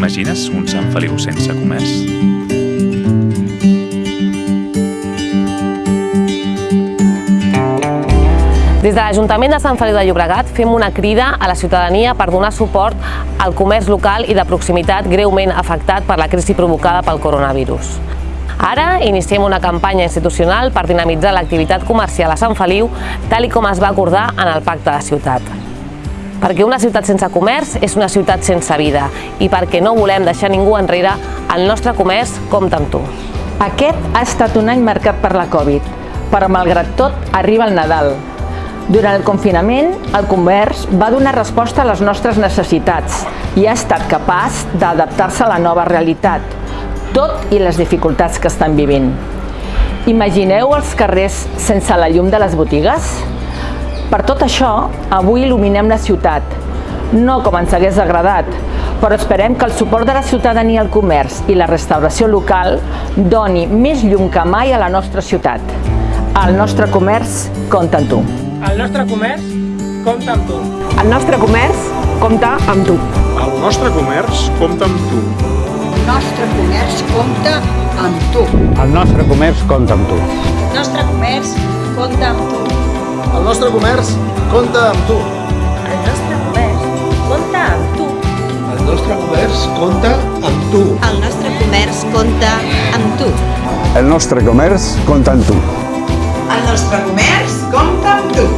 T'imagines un Sant Feliu sense comerç? Des de l'Ajuntament de Sant Feliu de Llobregat fem una crida a la ciutadania per donar suport al comerç local i de proximitat greument afectat per la crisi provocada pel coronavirus. Ara iniciem una campanya institucional per dinamitzar l'activitat comercial a Sant Feliu, tal i com es va acordar en el Pacte de Ciutat. Perquè una ciutat sense comerç és una ciutat sense vida i perquè no volem deixar ningú enrere, el nostre comerç compta amb tu. Aquest ha estat un any marcat per la Covid, però malgrat tot arriba el Nadal. Durant el confinament, el comerç va donar resposta a les nostres necessitats i ha estat capaç d'adaptar-se a la nova realitat, tot i les dificultats que estan vivint. Imagineu els carrers sense la llum de les botigues? Per tot això, avui il·luminem la ciutat, no com ens hagués agradat, però esperem que el suport de la ciutadania al comerç i la restauració local doni més llum que mai a la nostra ciutat. El nostre comerç compta amb tu. El nostre comerç compta amb tu. El nostre comerç compta amb tu. El nostre comerç compta amb tu. El nostre comerç compta amb tu. El nostre comerç compta amb tu. El nostre comerç compta amb tu. El nostre comerç compta amb tu. El nostre comerç compta amb tu. El nostre comerç compta amb tu. El nostre comerç compta amb tu. El nostre comerç compta amb tu. El nostre comerç compta amb tu.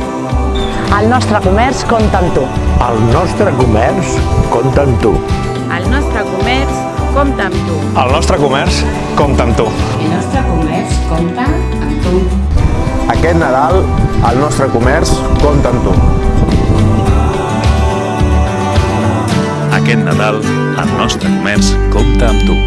El nostre comerç compta amb tu. El nostre comerç compta amb tu. El nostre comerç compta amb tu. El nostre comerç compta amb tu. El nostre comerç compta amb tu. Aquest Nadal, el nostre comerç compta amb tu. Aquest Nadal, el nostre comerç compta amb tu.